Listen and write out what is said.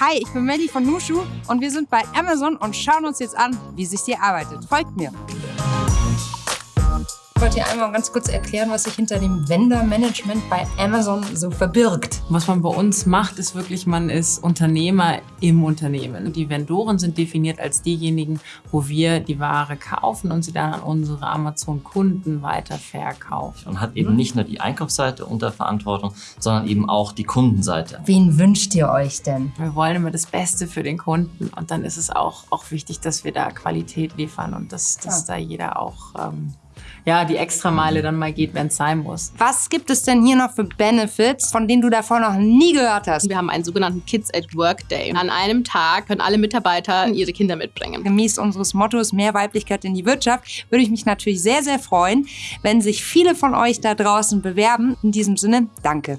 Hi, ich bin Melly von Nushu und wir sind bei Amazon und schauen uns jetzt an, wie sich hier arbeitet. Folgt mir. Ich wollte dir einmal ganz kurz erklären, was sich hinter dem Vendor-Management bei Amazon so verbirgt. Was man bei uns macht, ist wirklich, man ist Unternehmer im Unternehmen. Die Vendoren sind definiert als diejenigen, wo wir die Ware kaufen und sie dann an unsere Amazon-Kunden weiterverkaufen. Und hat eben nicht nur die Einkaufsseite unter Verantwortung, sondern eben auch die Kundenseite. Wen wünscht ihr euch denn? Wir wollen immer das Beste für den Kunden und dann ist es auch, auch wichtig, dass wir da Qualität liefern und dass, dass ja. da jeder auch ähm, ja, die Extrameile dann mal geht, wenn es sein muss. Was gibt es denn hier noch für Benefits, von denen du davor noch nie gehört hast? Wir haben einen sogenannten Kids at Work Day. An einem Tag können alle Mitarbeiter ihre Kinder mitbringen. Gemäß unseres Mottos mehr Weiblichkeit in die Wirtschaft würde ich mich natürlich sehr, sehr freuen, wenn sich viele von euch da draußen bewerben. In diesem Sinne, danke.